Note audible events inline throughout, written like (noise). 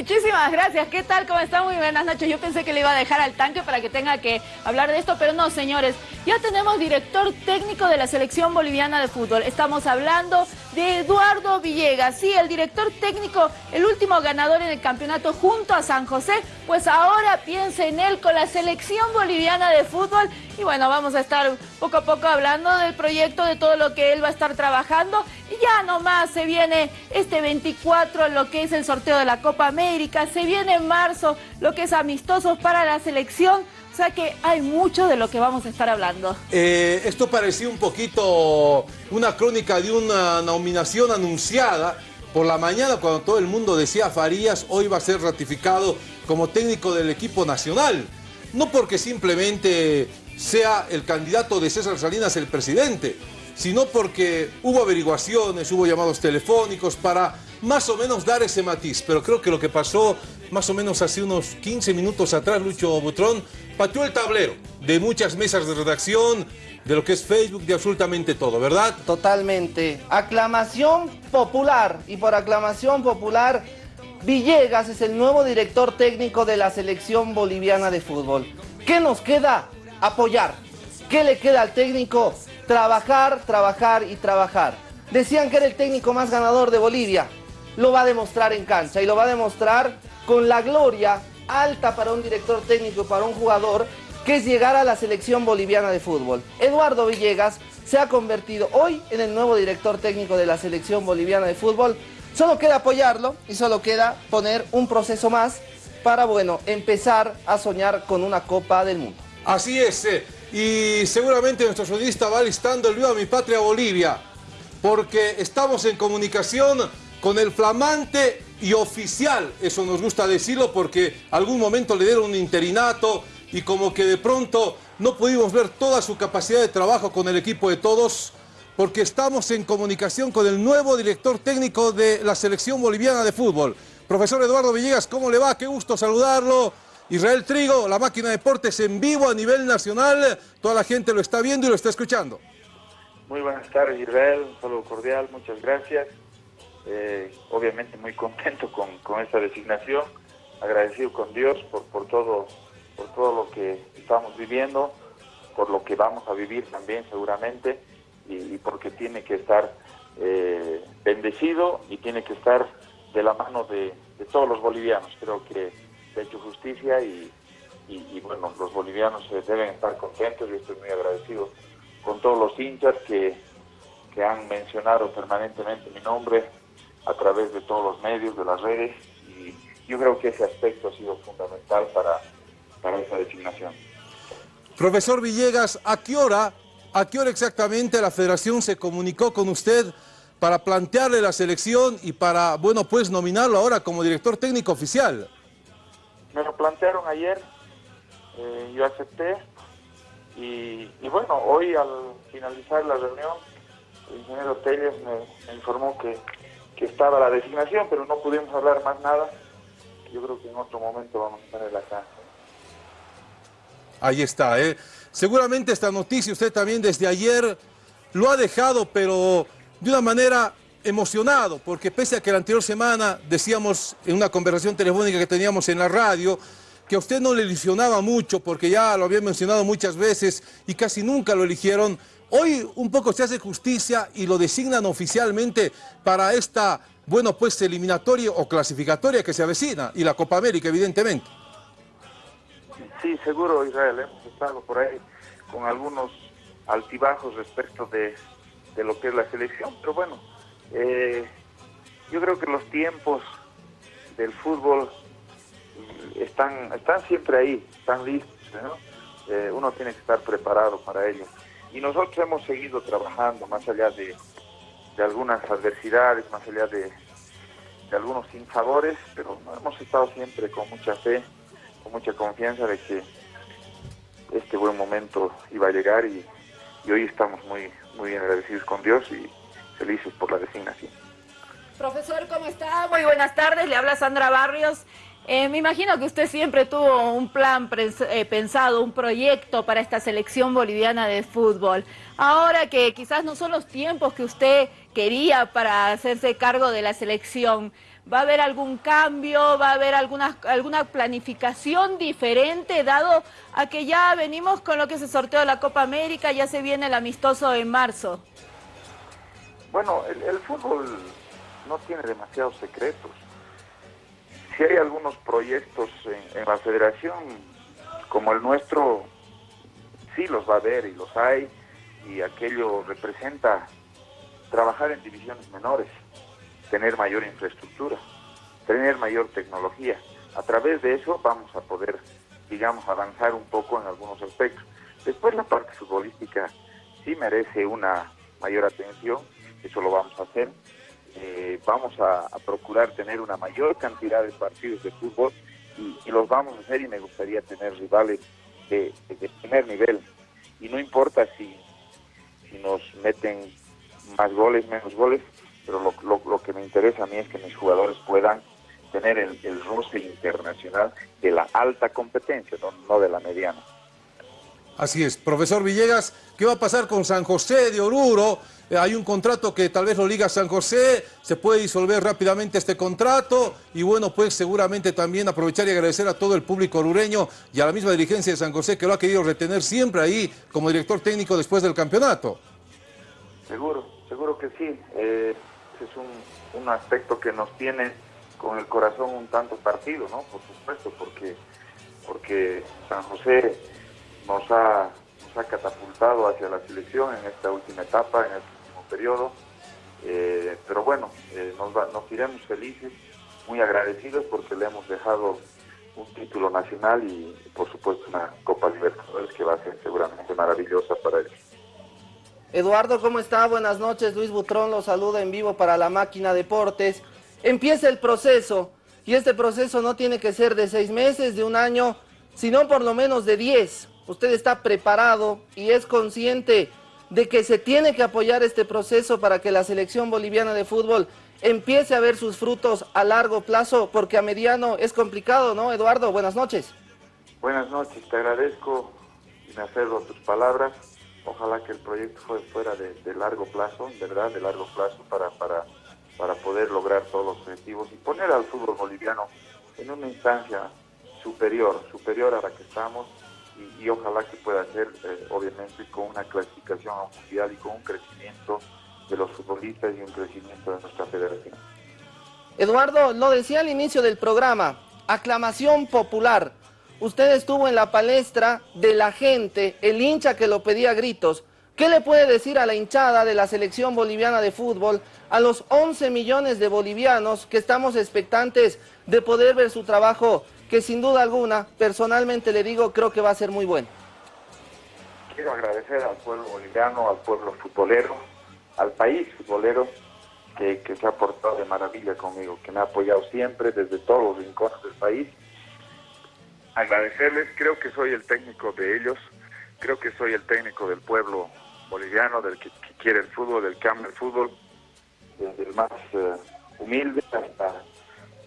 muchísimas gracias. ¿Qué tal? ¿Cómo está? Muy buenas noches. Yo pensé que le iba a dejar al tanque para que tenga que hablar de esto, pero no, señores. Ya tenemos director técnico de la selección boliviana de fútbol. Estamos hablando de Eduardo Villegas. Sí, el director técnico, el último ganador en el campeonato junto a San José. Pues ahora piensa en él con la selección boliviana de fútbol. Y bueno, vamos a estar poco a poco hablando del proyecto, de todo lo que él va a estar trabajando. Y ya nomás se viene este 24 lo que es el sorteo de la Copa América, se viene en marzo lo que es amistosos para la selección. O sea que hay mucho de lo que vamos a estar hablando. Eh, esto parecía un poquito una crónica de una nominación anunciada por la mañana cuando todo el mundo decía Farías hoy va a ser ratificado como técnico del equipo nacional. No porque simplemente sea el candidato de César Salinas el presidente, sino porque hubo averiguaciones, hubo llamados telefónicos para más o menos dar ese matiz. Pero creo que lo que pasó más o menos hace unos 15 minutos atrás, Lucho Butrón, pateó el tablero de muchas mesas de redacción, de lo que es Facebook, de absolutamente todo, ¿verdad? Totalmente. Aclamación popular. Y por aclamación popular, Villegas es el nuevo director técnico de la selección boliviana de fútbol. ¿Qué nos queda? Apoyar. ¿Qué le queda al técnico? trabajar, trabajar y trabajar. Decían que era el técnico más ganador de Bolivia. Lo va a demostrar en cancha y lo va a demostrar con la gloria alta para un director técnico para un jugador que es llegar a la selección boliviana de fútbol. Eduardo Villegas se ha convertido hoy en el nuevo director técnico de la selección boliviana de fútbol. Solo queda apoyarlo y solo queda poner un proceso más para, bueno, empezar a soñar con una Copa del Mundo. Así es. Eh y seguramente nuestro sonista va listando el vivo a mi patria Bolivia, porque estamos en comunicación con el flamante y oficial, eso nos gusta decirlo porque algún momento le dieron un interinato y como que de pronto no pudimos ver toda su capacidad de trabajo con el equipo de todos, porque estamos en comunicación con el nuevo director técnico de la selección boliviana de fútbol. Profesor Eduardo Villegas, ¿cómo le va? Qué gusto saludarlo. Israel Trigo, la máquina de deportes en vivo a nivel nacional. Toda la gente lo está viendo y lo está escuchando. Muy buenas tardes Israel, un saludo cordial, muchas gracias. Eh, obviamente muy contento con, esta designación, agradecido con Dios por, por, todo, por todo lo que estamos viviendo, por lo que vamos a vivir también seguramente y, porque tiene que estar eh, bendecido y tiene que estar de la mano de, todos los bolivianos. Creo que de hecho justicia y, bueno, los bolivianos deben estar contentos, yo estoy muy agradecido con todos los hinchas que, que han mencionado permanentemente mi nombre a través de todos los medios, de las redes, y yo creo que ese aspecto ha sido fundamental para, para esa designación. Profesor Villegas, ¿a qué hora, a qué hora exactamente la federación se comunicó con usted para plantearle la selección y para, bueno, pues nominarlo ahora como director técnico oficial? me lo plantearon ayer, eh, yo acepté y, bueno, hoy al finalizar la reunión, el ingeniero Telles me, informó que, estaba la designación, pero no pudimos hablar más nada. Yo creo que en otro momento vamos a tener acá. Ahí está, ¿eh? Seguramente esta noticia usted también desde ayer lo ha dejado, pero de una manera emocionado, porque pese a que la anterior semana decíamos en una conversación telefónica que teníamos en la radio, que a usted no le ilusionaba mucho, porque ya lo había mencionado muchas veces y casi nunca lo eligieron, hoy un poco se hace justicia y lo designan oficialmente para esta, bueno, pues eliminatoria o clasificatoria que se avecina, y la Copa América, evidentemente. Sí, seguro, Israel, hemos estado por ahí con algunos altibajos respecto de, de lo que es la selección, pero bueno, eh, yo creo que los tiempos del fútbol están, están siempre ahí, están listos. Eh, uno tiene que estar preparado para ello. Y nosotros hemos seguido trabajando más allá de, algunas adversidades, más allá de, algunos sinsabores, pero hemos estado siempre con mucha fe, con mucha confianza de que este buen momento iba a llegar y, y hoy estamos muy, muy bien agradecidos con Dios y, felices por la designación. Profesor, ¿cómo está? Muy buenas tardes, le habla Sandra Barrios. Eh, me imagino que usted siempre tuvo un plan eh, pensado, un proyecto para esta selección boliviana de fútbol. Ahora que quizás no son los tiempos que usted quería para hacerse cargo de la selección, ¿Va a haber algún cambio? ¿Va a haber alguna, alguna planificación diferente dado a que ya venimos con lo que se sorteó la Copa América, ya se viene el amistoso en marzo? Bueno, el, fútbol no tiene demasiados secretos. Si hay algunos proyectos en, la federación como el nuestro, sí los va a haber y los hay, y aquello representa trabajar en divisiones menores, tener mayor infraestructura, tener mayor tecnología. A través de eso vamos a poder, digamos, avanzar un poco en algunos aspectos. Después la parte futbolística sí merece una mayor atención, eso lo vamos a hacer. Eh, vamos a, procurar tener una mayor cantidad de partidos de fútbol y, los vamos a hacer y me gustaría tener rivales de, primer nivel. Y no importa si, si nos meten más goles, menos goles, pero lo, que me interesa a mí es que mis jugadores puedan tener el, el roce internacional de la alta competencia, no de la mediana. Así es. Profesor Villegas, ¿qué va a pasar con San José de Oruro? Eh, hay un contrato que tal vez lo liga San José, se puede disolver rápidamente este contrato y bueno, pues seguramente también aprovechar y agradecer a todo el público orureño y a la misma dirigencia de San José que lo ha querido retener siempre ahí como director técnico después del campeonato. Seguro, seguro que sí. Eh, es un, aspecto que nos tiene con el corazón un tanto partido, ¿no? Por supuesto, porque, porque San José nos ha, catapultado hacia la selección en esta última etapa, en último periodo. Eh, pero bueno, eh, nos, nos iremos felices, muy agradecidos porque le hemos dejado un título nacional y por supuesto una Copa Libertadores que va a ser seguramente maravillosa para él. Eduardo, ¿cómo está? Buenas noches. Luis Butrón lo saluda en vivo para la máquina Deportes. Empieza el proceso y este proceso no tiene que ser de seis meses, de un año, sino por lo menos de diez usted está preparado y es consciente de que se tiene que apoyar este proceso para que la selección boliviana de fútbol empiece a ver sus frutos a largo plazo, porque a mediano es complicado, ¿no, Eduardo? Buenas noches. Buenas noches, te agradezco y me acerro a tus palabras. Ojalá que el proyecto fuera de, largo plazo, verdad, de largo plazo, para, para, para poder lograr todos los objetivos y poner al fútbol boliviano en una instancia superior, superior a la que estamos, y, ojalá que pueda ser, eh, obviamente, con una clasificación a mundial y con un crecimiento de los futbolistas y un crecimiento de nuestra federación. Eduardo, lo decía al inicio del programa, aclamación popular. Usted estuvo en la palestra de la gente, el hincha que lo pedía a gritos. ¿Qué le puede decir a la hinchada de la selección boliviana de fútbol, a los 11 millones de bolivianos que estamos expectantes de poder ver su trabajo que sin duda alguna, personalmente le digo, creo que va a ser muy bueno. Quiero agradecer al pueblo boliviano, al pueblo futbolero, al país futbolero, que, se ha portado de maravilla conmigo, que me ha apoyado siempre desde todos los rincones del país. Agradecerles, creo que soy el técnico de ellos, creo que soy el técnico del pueblo boliviano, del que, quiere el fútbol, del que ama el fútbol, desde el más eh, humilde hasta,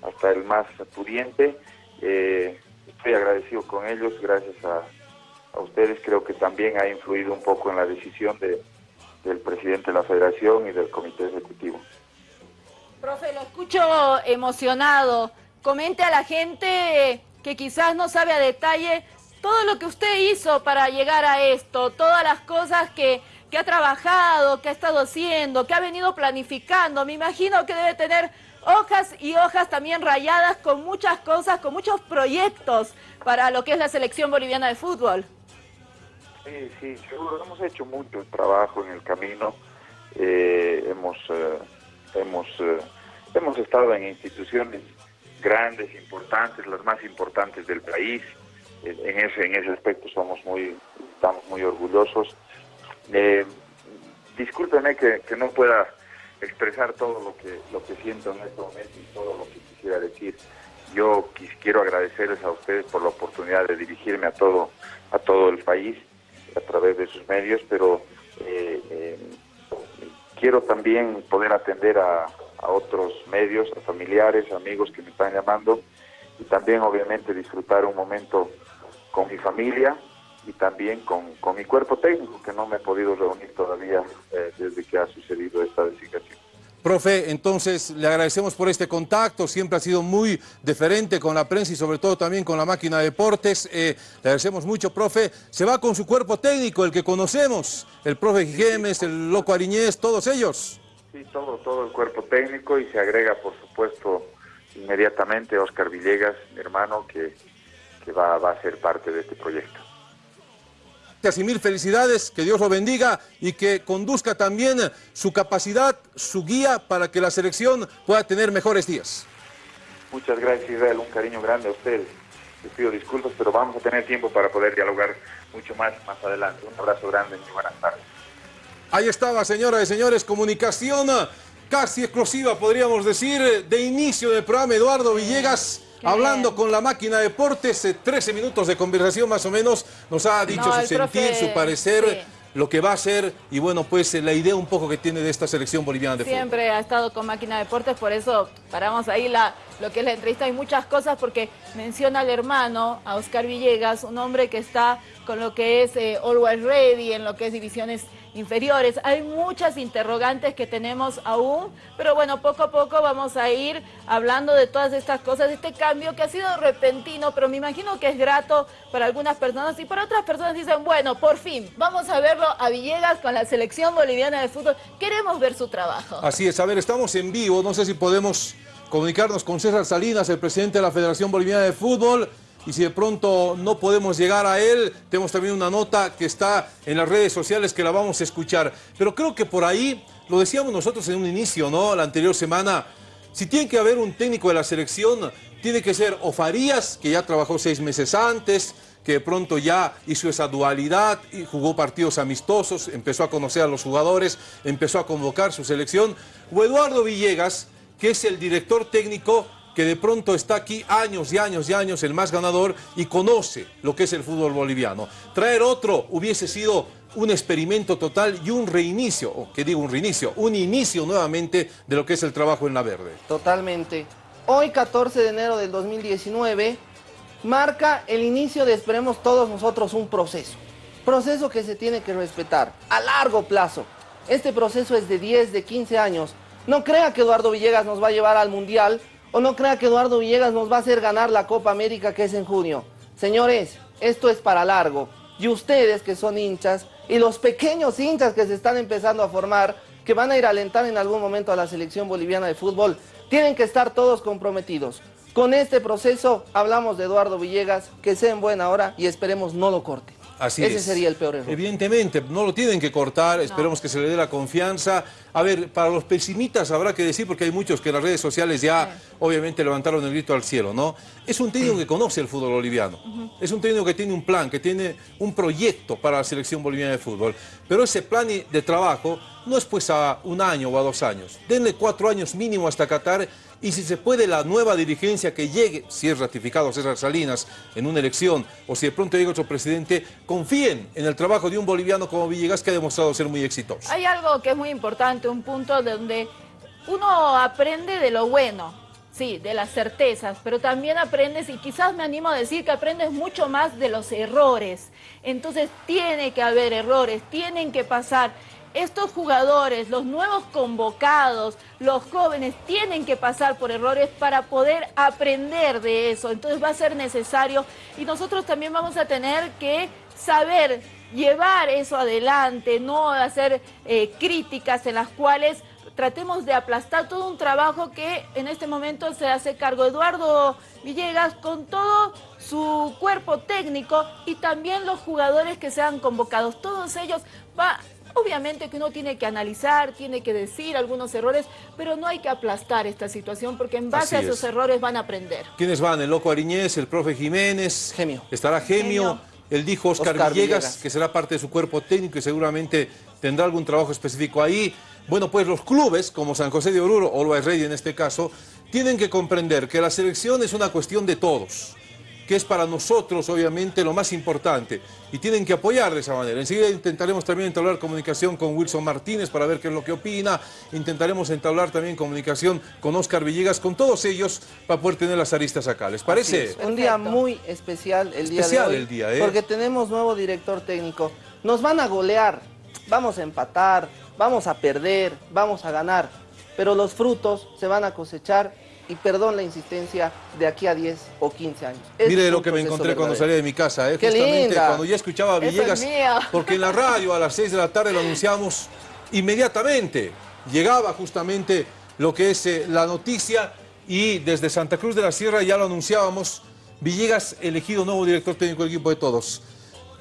hasta el más pudiente eh, estoy agradecido con ellos, gracias a, ustedes. Creo que también ha influido un poco en la decisión de, del presidente de la federación y del comité ejecutivo. Profe, lo escucho emocionado. Comente a la gente que quizás no sabe a detalle todo lo que usted hizo para llegar a esto, todas las cosas que, que ha trabajado, que ha estado haciendo, que ha venido planificando. Me imagino que debe tener hojas y hojas también rayadas con muchas cosas, con muchos proyectos para lo que es la selección boliviana de fútbol. Sí, sí, seguro. Hemos hecho mucho trabajo en el camino. Eh, hemos, eh, hemos, eh, hemos estado en instituciones grandes, importantes, las más importantes del país. En ese, en ese aspecto somos muy, estamos muy orgullosos. discúlpeme que, que no pueda expresar todo lo que, lo que siento en este momento y todo lo que quisiera decir. Yo quiero agradecerles a ustedes por la oportunidad de dirigirme a todo, a todo el país a través de sus medios, pero eh, eh, quiero también poder atender a, a otros medios, a familiares, amigos que me están llamando y también obviamente disfrutar un momento con mi familia y también con, con mi cuerpo técnico que no me he podido reunir todavía eh, desde que ha sucedido esta designación. Profe, entonces le agradecemos por este contacto, siempre ha sido muy deferente con la prensa y sobre todo también con la máquina de deportes. Eh, le agradecemos mucho, profe. Se va con su cuerpo técnico, el que conocemos, el profe Jiménez, el loco Ariñez, todos ellos. Sí, todo, todo el cuerpo técnico y se agrega, por supuesto, inmediatamente Oscar Villegas, mi hermano, que, va a ser parte de este proyecto y mil felicidades, que Dios lo bendiga y que conduzca también su capacidad, su guía para que la selección pueda tener mejores días. Muchas gracias Israel, un cariño grande a ustedes. Les pido disculpas, pero vamos a tener tiempo para poder dialogar mucho más más adelante. Un abrazo grande y buenas tardes. Ahí estaba, señoras y señores, comunicación casi exclusiva, podríamos decir, de inicio del programa Eduardo Villegas hablando con la máquina de deportes, 13 eh, minutos de conversación más o menos, nos ha dicho su sentir, su parecer, lo que va a hacer y bueno, pues eh, la idea un poco que tiene de esta selección boliviana de fútbol. Siempre ha estado con máquina de deportes, por eso paramos ahí la, lo que es la entrevista. Hay muchas cosas porque menciona al hermano, a Oscar Villegas, un hombre que está con lo que es eh, Always Ready, en lo que es divisiones inferiores. Hay muchas interrogantes que tenemos aún, pero bueno, poco a poco vamos a ir hablando de todas estas cosas, de este cambio que ha sido repentino, pero me imagino que es grato para algunas personas y para otras personas dicen, bueno, por fin, vamos a verlo a Villegas con la selección boliviana de fútbol. Queremos ver su trabajo. Así es, a ver, estamos en vivo, no sé si podemos comunicarnos con César Salinas, el presidente de la Federación Boliviana de Fútbol y si de pronto no podemos llegar a él, tenemos también una nota que está en las redes sociales que la vamos a escuchar. Pero creo que por ahí, lo decíamos nosotros en un inicio, ¿no? La anterior semana, si tiene que haber un técnico de la selección, tiene que ser o Farías, que ya trabajó seis meses antes, que de pronto ya hizo esa dualidad y jugó partidos amistosos, empezó a conocer a los jugadores, empezó a convocar su selección, o Eduardo Villegas, que es el director técnico que de pronto está aquí años y años y años el más ganador y conoce lo que es el fútbol boliviano. Traer otro hubiese sido un experimento total y un reinicio, o que digo un reinicio, un inicio nuevamente de lo que es el trabajo en la verde. Totalmente. Hoy 14 de enero del 2019 marca el inicio de, esperemos todos nosotros, un proceso. Proceso que se tiene que respetar a largo plazo. Este proceso es de 10, de 15 años. No crea que Eduardo Villegas nos va a llevar al Mundial o no crea que Eduardo Villegas nos va a hacer ganar la Copa América que es en junio. Señores, esto es para largo. Y ustedes que son hinchas y los pequeños hinchas que se están empezando a formar, que van a ir a alentar en algún momento a la selección boliviana de fútbol, tienen que estar todos comprometidos. Con este proceso hablamos de Eduardo Villegas, que sea en buena hora y esperemos no lo corte. Así Ese sería el peor error. Evidentemente, no lo tienen que cortar, esperemos que se le dé la confianza. A ver, para los pesimistas habrá que decir, porque hay muchos que en las redes sociales ya obviamente levantaron el grito al cielo, ¿no? Es un técnico que conoce el fútbol boliviano, es un técnico que tiene un plan, que tiene un proyecto para la selección boliviana de fútbol, pero ese plan de trabajo no es pues a un año o a dos años, denle cuatro años mínimo hasta Qatar y si se puede la nueva dirigencia que llegue, si es ratificado César Salinas en una elección o si de pronto llega otro presidente, confíen en el trabajo de un boliviano como Villegas que ha demostrado ser muy exitoso. Hay algo que es muy importante, un punto donde uno aprende de lo bueno, sí, de las certezas, pero también aprendes, y quizás me animo a decir que aprendes mucho más de los errores. Entonces tiene que haber errores, tienen que pasar estos jugadores, los nuevos convocados, los jóvenes, tienen que pasar por errores para poder aprender de eso. Entonces va a ser necesario y nosotros también vamos a tener que saber llevar eso adelante, no hacer eh, críticas en las cuales tratemos de aplastar todo un trabajo que en este momento se hace cargo Eduardo Villegas con todo su cuerpo técnico y también los jugadores que sean convocados. Todos ellos va Obviamente que uno tiene que analizar, tiene que decir algunos errores, pero no hay que aplastar esta situación porque en base a esos errores van a aprender. ¿Quiénes van? El Loco Ariñez, el profe Jiménez. Gemio. Estará Gemio. Él dijo Oscar, Villegas, que será parte de su cuerpo técnico y seguramente tendrá algún trabajo específico ahí. Bueno, pues los clubes, como San José de Oruro, o Always Ready en este caso, tienen que comprender que la selección es una cuestión de todos que es para nosotros obviamente lo más importante y tienen que apoyar de esa manera. Enseguida intentaremos también entablar comunicación con Wilson Martínez para ver qué es lo que opina, intentaremos entablar también comunicación con Oscar Villegas, con todos ellos para poder tener las aristas acá. ¿Les parece? Un día muy especial el día de hoy, el día, ¿eh? porque tenemos nuevo director técnico. Nos van a golear, vamos a empatar, vamos a perder, vamos a ganar pero los frutos se van a cosechar y perdón la insistencia, de aquí a 10 o 15 años. Mire lo que me encontré cuando salí de mi casa, ¿eh? justamente cuando ya escuchaba a Villegas, (laughs) porque en la radio a las 6 de la tarde lo anunciamos inmediatamente. Llegaba justamente lo que es eh, la noticia y desde Santa Cruz de la Sierra ya lo anunciábamos, Villegas elegido nuevo director técnico del equipo de todos.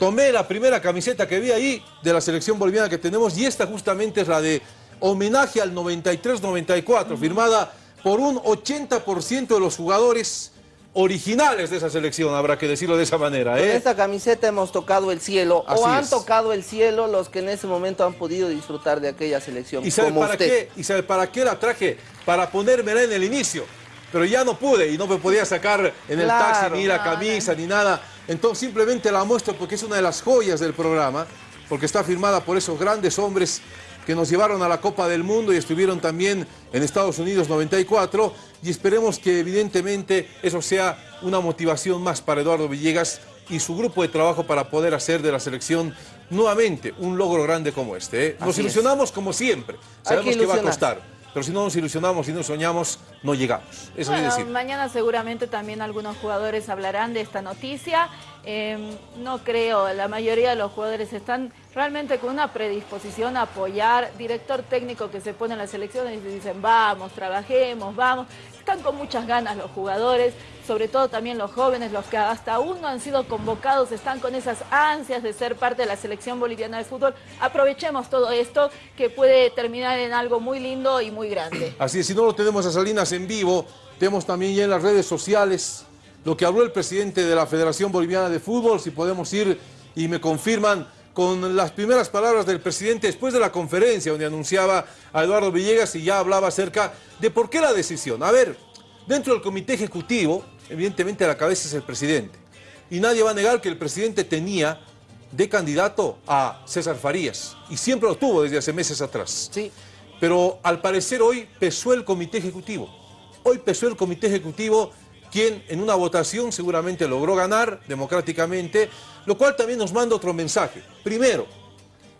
Tomé la primera camiseta que vi ahí de la selección boliviana que tenemos y esta justamente es la de homenaje al 93-94, firmada por un 80% de los jugadores originales de esa selección, habrá que decirlo de esa manera. ¿eh? Con esta camiseta hemos tocado el cielo, o han tocado el cielo los que en ese momento han podido disfrutar de aquella selección. ¿Y sabe, para, Qué? ¿Y sabe para qué la traje? Para ponérmela en el inicio. Pero ya no pude y no me podía sacar en el taxi ni la camisa ni nada. Entonces simplemente la muestro porque es una de las joyas del programa, porque está firmada por esos grandes hombres que nos llevaron a la Copa del Mundo y estuvieron también en Estados Unidos 94 y esperemos que evidentemente eso sea una motivación más para Eduardo Villegas y su grupo de trabajo para poder hacer de la selección nuevamente un logro grande como este. ¿eh? Nos ilusionamos como siempre, sabemos que va a costar. Pero si no nos ilusionamos y no soñamos, no llegamos. Eso decir. Mañana seguramente también algunos jugadores hablarán de esta noticia. Em, no creo, la mayoría de los jugadores están realmente con una predisposición a apoyar. Director técnico que se pone en las elecciones y dicen, vamos, trabajemos, vamos. Están con muchas ganas los jugadores, sobre todo también los jóvenes, los que hasta aún no han sido convocados, están con esas ansias de ser parte de la selección boliviana de fútbol. Aprovechemos todo esto que puede terminar en algo muy lindo y muy grande. (clears throat) Así es, si no lo tenemos a Salinas en vivo, tenemos también ya en las redes sociales lo que habló el presidente de la Federación Boliviana de Fútbol, si podemos ir y me confirman con las primeras palabras del presidente después de la conferencia donde anunciaba a Eduardo Villegas y ya hablaba acerca de por qué la decisión. A ver, dentro del comité ejecutivo, evidentemente la cabeza es el presidente. Y nadie va a negar que el presidente tenía de candidato a César Farías. Y siempre lo tuvo desde hace meses atrás. Sí. Pero al parecer hoy pesó el comité ejecutivo. Hoy pesó el comité ejecutivo quien en una votación seguramente logró ganar democráticamente, lo cual también nos manda otro mensaje. Primero,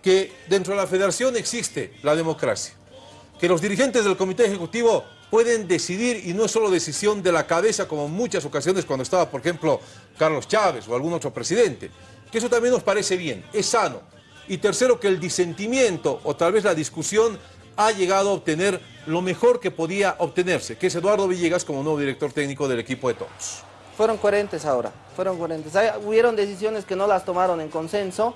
que dentro de la federación existe la democracia, que los dirigentes del comité ejecutivo pueden decidir y no es solo decisión de la cabeza como en muchas ocasiones cuando estaba, por ejemplo, Carlos Chávez o algún otro presidente, que eso también nos parece bien, es sano. Y tercero, que el disentimiento o tal vez la discusión ha llegado a obtener lo mejor que podía obtenerse, que es Eduardo Villegas como nuevo director técnico del equipo de todos. Fueron coherentes ahora, fueron coherentes. hubieron decisiones que no las tomaron en consenso,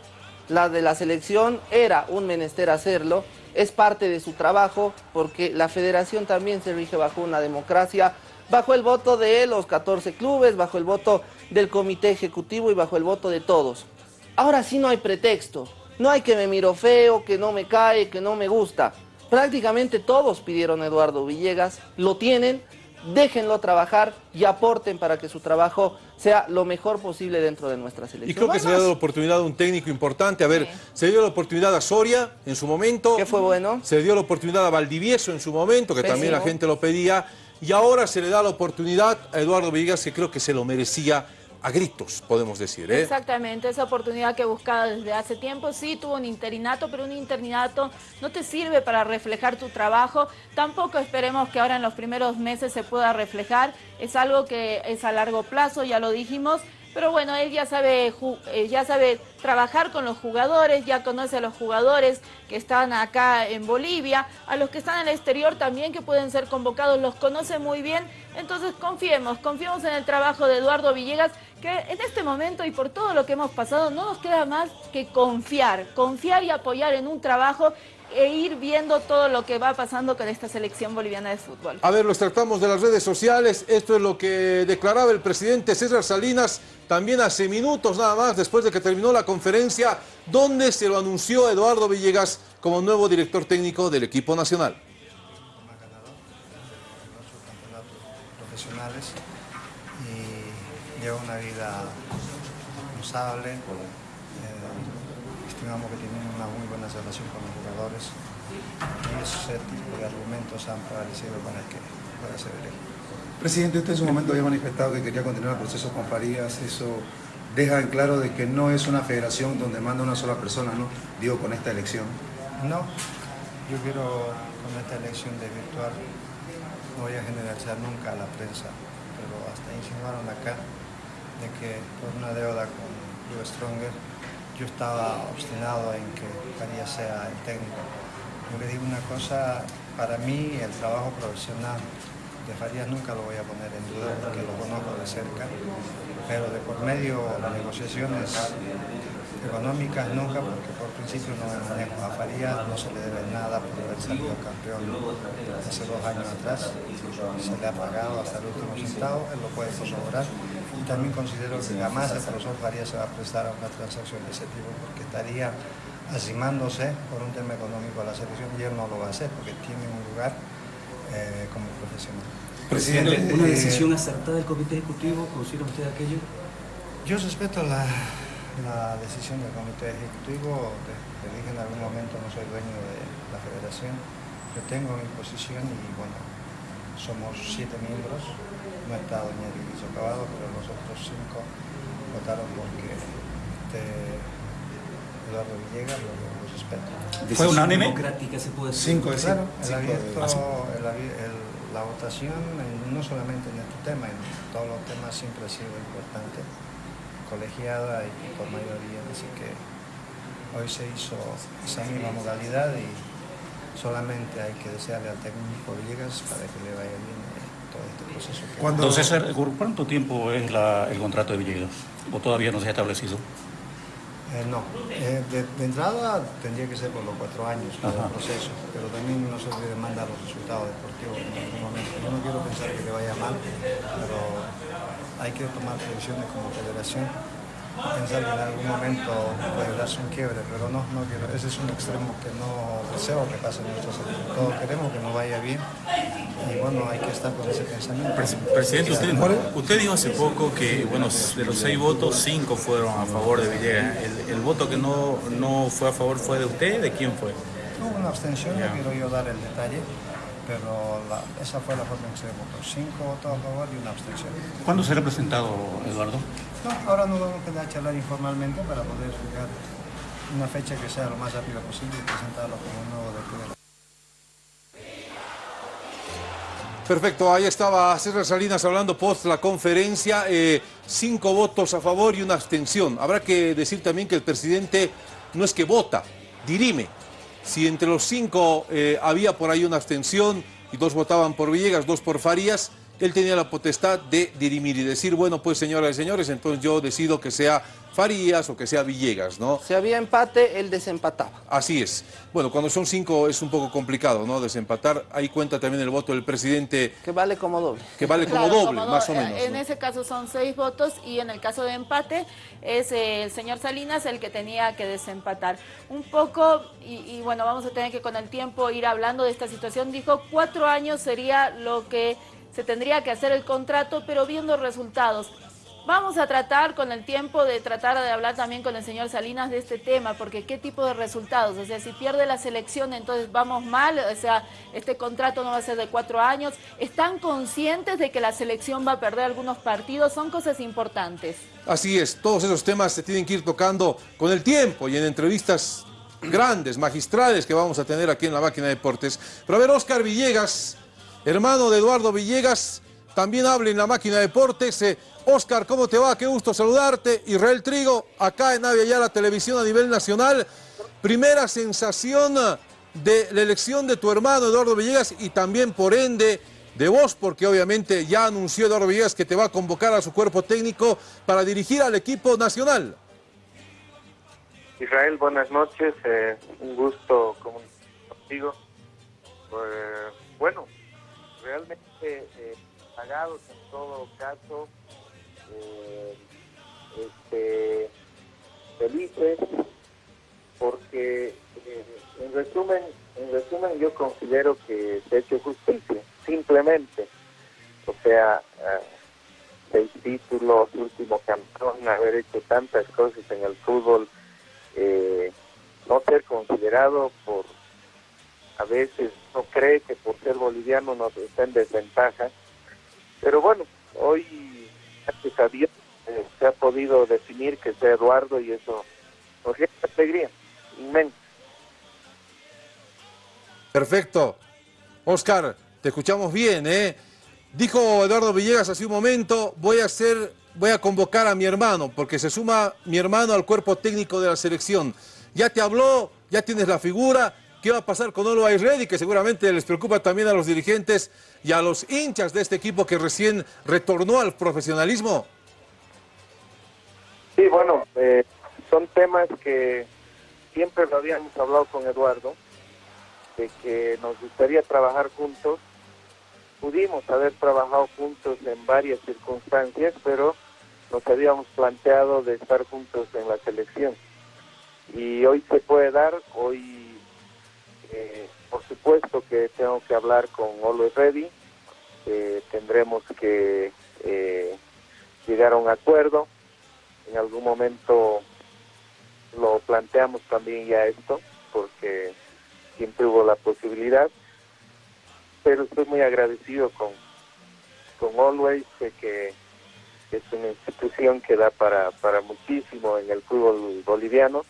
la de la selección era un menester hacerlo, es parte de su trabajo, porque la federación también se rige bajo una democracia, bajo el voto de los 14 clubes, bajo el voto del comité ejecutivo y bajo el voto de todos. Ahora sí no hay pretexto, no hay que me miro feo, que no me cae, que no me gusta. Prácticamente todos pidieron a Eduardo Villegas, lo tienen, déjenlo trabajar y aporten para que su trabajo sea lo mejor posible dentro de nuestra selección. Y creo que se le ha dado la oportunidad a un técnico importante. A ver, se dio la oportunidad a Soria en su momento. ¿Qué fue bueno? Se dio la oportunidad a Valdivieso en su momento, que también la gente lo pedía. Y ahora se le da la oportunidad a Eduardo Villegas, que creo que se lo merecía a gritos, podemos decir. ¿eh? Exactamente, esa oportunidad que buscaba desde hace tiempo, sí tuvo un interinato, pero un interinato no te sirve para reflejar tu trabajo, tampoco esperemos que ahora en los primeros meses se pueda reflejar, es algo que es a largo plazo, ya lo dijimos, pero bueno, él ya sabe, eh, ya sabe trabajar con los jugadores, ya conoce a los jugadores que están acá en Bolivia, a los que están en el exterior también que pueden ser convocados, los conoce muy bien. Entonces confiemos, confiemos en el trabajo de Eduardo Villegas, que en este momento y por todo lo que hemos pasado no nos queda más que confiar, confiar y apoyar en un trabajo e ir viendo todo lo que va pasando con esta selección boliviana de fútbol. A ver, los tratamos de las redes sociales. Esto es lo que declaraba el presidente César Salinas también hace minutos nada más después de que terminó la conferencia donde se lo anunció Eduardo Villegas como nuevo director técnico del equipo nacional. profesionales y lleva una vida responsable. Estimamos que tienen una muy buena relación con los jugadores y ese tipo de argumentos han prevalecido para que pueda ser. Presidente, usted en su momento había manifestado que quería continuar el proceso con Farías, eso deja en claro de que no es una federación donde manda una sola persona, ¿no? Digo, con esta elección. No, yo quiero con esta elección de virtual no voy a generalizar nunca a la prensa, pero hasta insinuaron acá de que por una deuda con Blue Stronger yo estaba obstinado en que Farías sea el técnico. Yo le digo una cosa, para mí el trabajo profesional de Farías nunca lo voy a poner en duda porque lo conozco de cerca, pero de por medio de negociaciones económicas nunca, porque por principio no me manejo. A Farías no se le debe nada por haber salido campeón hace dos años atrás. Se le ha pagado hasta el último centavo, él lo puede corroborar. También considero que jamás el profesor Farías se va a prestar a una transacción de ese tipo, porque estaría asimándose por un tema económico a la selección y él no lo va a hacer, porque tiene un lugar eh, como profesional. Presidente, ¿una decisión acertada del comité ejecutivo? ¿Considera usted aquello? Yo respeto la, la decisión del comité ejecutivo, te, dije en algún momento no soy dueño de la federación, yo tengo mi posición y bueno, somos siete miembros, no está doña Lidiso Acabado, pero los otros cinco votaron porque este Eduardo Villegas lo, respeto. ¿Fue unánime? democrática se puede decir. Cinco, claro, el abierto, la votación, no solamente en este tema, en todos los temas siempre ha sido importante colegiada y por mayoría, así que hoy se hizo esa misma modalidad y solamente hay que desearle al técnico Villegas para que le vaya bien eh, todo este proceso. Entonces, ¿cuánto tiempo es el contrato de Villegas? ¿O todavía no se ha establecido? Eh, no, eh, de, entrada tendría que ser por los cuatro años el proceso, pero también no se olvide mandar los resultados deportivos en algún momento. Yo no quiero pensar que le vaya mal, pero hay que tomar previsiones como federación pensar que en algún momento puede darse un quiebre, pero no, no quiero. Ese es un extremo que no deseo que pase en nuestro sector. Todos queremos que nos vaya bien y bueno, hay que estar con ese pensamiento. Presidente, usted, usted dijo hace poco que bueno, de los seis votos, cinco fueron a favor de Villegas. ¿El, voto que no, no fue a favor fue de usted? ¿De quién fue? Hubo una abstención, no quiero yo dar el detalle pero esa fue la forma en que se votó. Cinco votos a favor y una abstención. ¿Cuándo será presentado, Eduardo? Ahora nos vamos a quedar a charlar informalmente para poder fijar una fecha que sea lo más rápido posible y presentarlo como un nuevo decreto. Perfecto, ahí estaba César Salinas hablando post la conferencia, eh, cinco votos a favor y una abstención. Habrá que decir también que el presidente no es que vota, dirime, si entre los cinco eh, había por ahí una abstención y dos votaban por Villegas, dos por Farías, él tenía la potestad de dirimir y decir, bueno, pues señoras y señores, entonces yo decido que sea Farías o que sea Villegas, ¿no? Si había empate, él desempataba. Así es. Bueno, cuando son cinco es un poco complicado, ¿no? Desempatar. Ahí cuenta también el voto del presidente. Que vale como doble. Que vale como doble, más o menos. En ese caso son seis votos y en el caso de empate es el señor Salinas el que tenía que desempatar. Un poco, y, y bueno, vamos a tener que con el tiempo ir hablando de esta situación. Dijo cuatro años sería lo que se tendría que hacer el contrato, pero viendo resultados. Vamos a tratar con el tiempo de tratar de hablar también con el señor Salinas de este tema, porque qué tipo de resultados, o sea, si pierde la selección entonces vamos mal, o sea, este contrato no va a ser de cuatro años, ¿están conscientes de que la selección va a perder algunos partidos? Son cosas importantes. Así es, todos esos temas se tienen que ir tocando con el tiempo y en entrevistas grandes, magistrales que vamos a tener aquí en la máquina de deportes. Pero a ver, Oscar Villegas, hermano de Eduardo Villegas, también habla en la máquina de deportes. Eh, Oscar, ¿cómo te va? Qué gusto saludarte. Israel Trigo, acá en Avia ya la televisión a nivel nacional. Primera sensación de la elección de tu hermano Eduardo Villegas y también por ende de vos, porque obviamente ya anunció Eduardo Villegas que te va a convocar a su cuerpo técnico para dirigir al equipo nacional. Israel, buenas noches, eh, un gusto contigo. Eh, bueno, realmente eh, pagados en todo caso eh, este, felices porque eh, en resumen en resumen yo considero que se ha hecho justicia simplemente. O sea eh, seis títulos último campeón haber hecho tantas cosas en el fútbol no ser considerado por a veces no cree que por ser boliviano nos está en desventaja pero bueno hoy gracias eh, se ha podido definir que sea Eduardo y eso nos llena alegría inmensa. Perfecto. Oscar, te escuchamos bien, ¿eh? Dijo Eduardo Villegas hace un momento, voy a hacer, voy a convocar a mi hermano, porque se suma mi hermano al cuerpo técnico de la selección. Ya te habló, ya tienes la figura, ¿qué va a pasar con Always Ready? Que seguramente les preocupa también a los dirigentes y a los hinchas de este equipo que recién retornó al profesionalismo. Sí, bueno, eh, son temas que siempre lo habíamos hablado con Eduardo, de que nos gustaría trabajar juntos. Pudimos haber trabajado juntos en varias circunstancias, pero nos habíamos planteado de estar juntos en la selección. Y hoy se puede dar, hoy eh, por supuesto que tengo que hablar con Always Ready, eh, tendremos que eh, llegar a un acuerdo, en algún momento lo planteamos también ya esto, porque siempre hubo la posibilidad, pero estoy muy agradecido con, con Always, de que es una institución que da para, para muchísimo en el fútbol boliviano.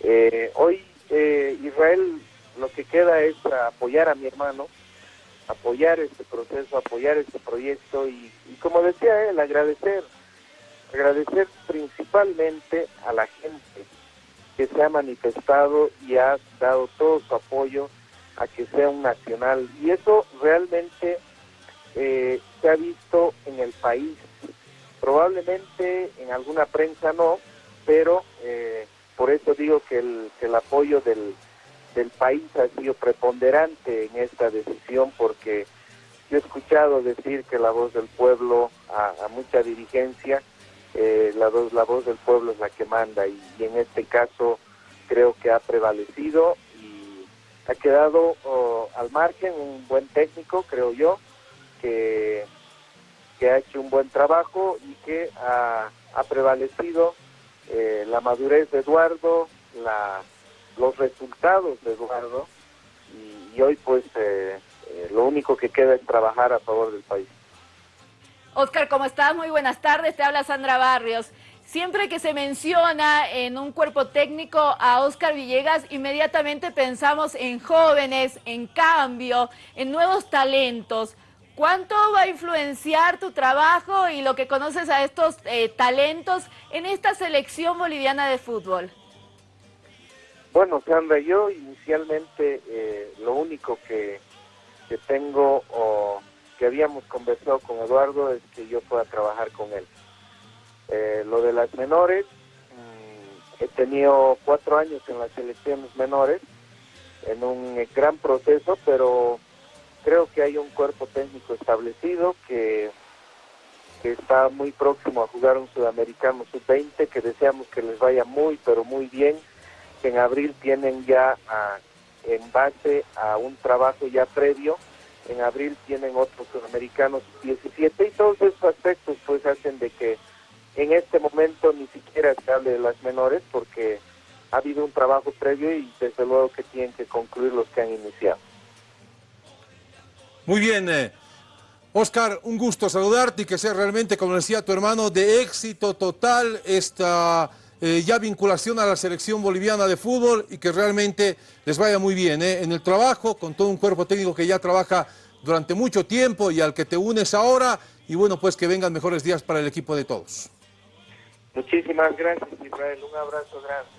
Eh, hoy eh, Israel lo que queda es apoyar a mi hermano, apoyar este proceso, apoyar este proyecto y, como decía él, agradecer, agradecer principalmente a la gente que se ha manifestado y ha dado todo su apoyo a que sea un nacional. Y eso realmente eh, se ha visto en el país. Probablemente en alguna prensa no, pero eh, por eso digo que el, que el apoyo del, del país ha sido preponderante en esta decisión, porque yo he escuchado decir que la voz del pueblo a, a mucha dirigencia eh, la, voz, la voz del pueblo es la que manda y, en este caso creo que ha prevalecido y ha quedado oh, al margen un buen técnico, creo yo, que, que ha hecho un buen trabajo y que ha, ha prevalecido eh, la madurez de Eduardo, la, los resultados de Eduardo y, hoy pues eh, eh, lo único que queda es trabajar a favor del país. Oscar, ¿cómo estás? Muy buenas tardes, te habla Sandra Barrios. Siempre que se menciona en un cuerpo técnico a Oscar Villegas, inmediatamente pensamos en jóvenes, en cambio, en nuevos talentos. ¿Cuánto va a influenciar tu trabajo y lo que conoces a estos eh, talentos en esta selección boliviana de fútbol? Bueno, Sandra, yo inicialmente eh, lo único que, que tengo o que habíamos conversado con Eduardo es que yo pueda trabajar con él. Eh, lo de las menores, mmm, he tenido cuatro años en las selecciones menores, en un gran proceso, pero creo que hay un cuerpo técnico establecido que, que está muy próximo a jugar un sudamericano sub-20, que deseamos que les vaya muy, pero muy bien, que en abril tienen ya a, en base a un trabajo ya previo, en abril tienen otros sudamericanos 17 y todos esos aspectos pues hacen de que en este momento ni siquiera se hable de las menores porque ha habido un trabajo previo y desde luego que tienen que concluir los que han iniciado. Muy bien, eh, Oscar, un gusto saludarte y que sea realmente, como decía tu hermano, de éxito total esta eh, ya vinculación a la selección boliviana de fútbol y que realmente les vaya muy bien eh, en el trabajo, con todo un cuerpo técnico que ya trabaja durante mucho tiempo y al que te unes ahora y bueno, pues que vengan mejores días para el equipo de todos. Muchísimas gracias Israel, un abrazo grande.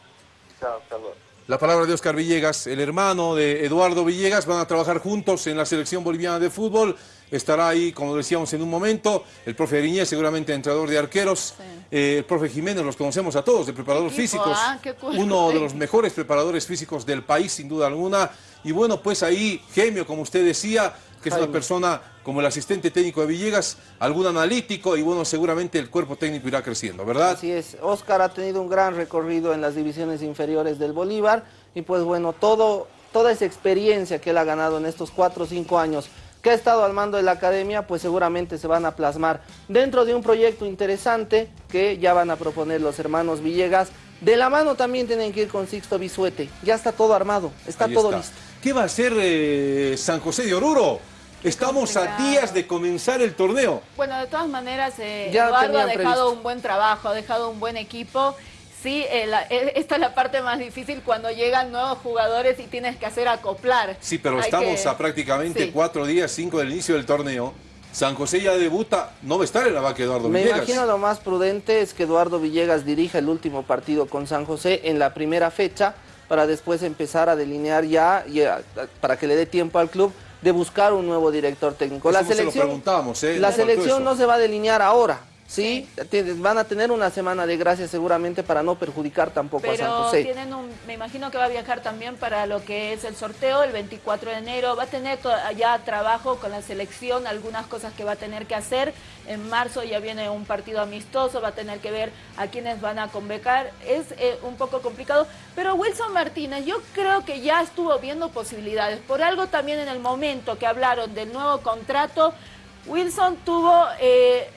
Chao, saludos. La palabra de Oscar Villegas, el hermano de Eduardo Villegas, van a trabajar juntos en la selección boliviana de fútbol. Estará ahí, como decíamos en un momento, el profe Ariñez, seguramente entrenador de arqueros. Sí. Eh, el profe Jiménez, los conocemos a todos, de preparadores físicos. Ah, uno de los mejores preparadores físicos del país, sin duda alguna. Y bueno, pues ahí, Gemio, como usted decía, que es una persona como el asistente técnico de Villegas, algún analítico y bueno, seguramente el cuerpo técnico irá creciendo, ¿verdad? Así es, Oscar ha tenido un gran recorrido en las divisiones inferiores del Bolívar y pues bueno, todo, toda esa experiencia que él ha ganado en estos cuatro o cinco años que ha estado al mando de la academia, pues seguramente se van a plasmar dentro de un proyecto interesante que ya van a proponer los hermanos Villegas. De la mano también tienen que ir con Sixto Bisuete, ya está todo armado, está Ahí todo está. listo. ¿Qué va a hacer eh, San José de Oruro? Estamos a días de comenzar el torneo. Bueno, de todas maneras, eh, Ya Eduardo ha dejado previsto. un buen trabajo, ha dejado un buen equipo. Sí, eh, la- eh, esta es la parte más difícil cuando llegan nuevos jugadores y tienes que hacer acoplar. Sí, pero Hay estamos que- a prácticamente Sí. cuatro días, cinco del inicio del torneo. San José ya debuta, no va a estar en la vaca Eduardo Me Villegas. imagino lo más prudente es que Eduardo Villegas dirija el último partido con San José en la primera fecha para después empezar a delinear ya, y a- para que le dé tiempo al club de buscar un nuevo director técnico. Eso la no se lo selección, preguntamos, ¿eh? la selección no se va a delinear ahora, ¿sí? Van a tener una semana de gracia seguramente para no perjudicar tampoco a San José. tienen un, me imagino que va a viajar también para lo que es el sorteo el 24 de enero. Va a tener ya trabajo con la selección, algunas cosas que va a tener que hacer. En marzo ya viene un partido amistoso, va a tener que ver a quiénes van a convocar. Es eh, un poco complicado. Pero Wilson Martínez, yo creo que ya estuvo viendo posibilidades. Por algo también en el momento que hablaron del nuevo contrato, Wilson tuvo... eh,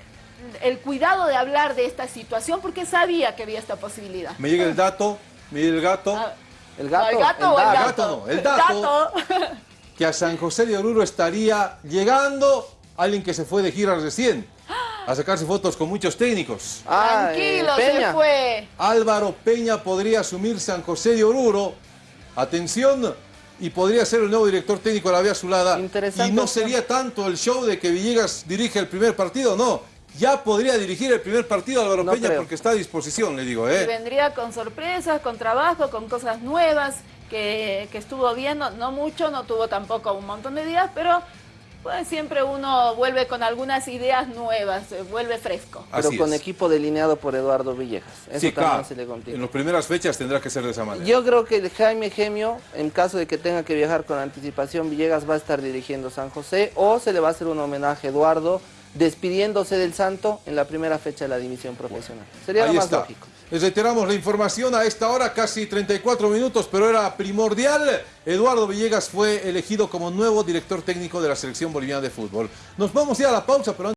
el cuidado de hablar de esta situación porque sabía que había esta posibilidad. Me llega el dato, me llega el gato, Ah, El ¿El gato, gato el o el dato. gato? no, el dato. que a San José de Oruro estaría llegando alguien que se fue de gira recién a sacarse fotos con muchos técnicos. Ah, eh, Tranquilo, se fue. Álvaro Peña podría asumir San José de Oruro. Atención, y podría ser el nuevo director técnico de la Vía Azulada. Interesante Y no sería tanto el show de que Villegas dirige el primer partido, no. Ya podría dirigir el primer partido Álvaro No Peña creo. porque está a disposición, le digo, Y ¿eh? vendría con sorpresas, con trabajo, con cosas nuevas que, que estuvo viendo, no mucho, no tuvo tampoco un montón de días, pero pues siempre uno vuelve con algunas ideas nuevas, eh, vuelve fresco. Pero Así con es. equipo delineado por Eduardo Villegas. Eso Sí, también claro. se le complica. En las primeras fechas tendrá que ser de esa manera. Yo creo que el Jaime Gemio, en caso de que tenga que viajar con anticipación, Villegas va a estar dirigiendo San José o se le va a hacer un homenaje a Eduardo despidiéndose del Santo en la primera fecha de la división profesional. Sería lo más está. lógico. Les reiteramos la información a esta hora, casi 34 minutos, pero era primordial. Eduardo Villegas fue elegido como nuevo director técnico de la selección boliviana de fútbol. Nos vamos ya a la pausa, pero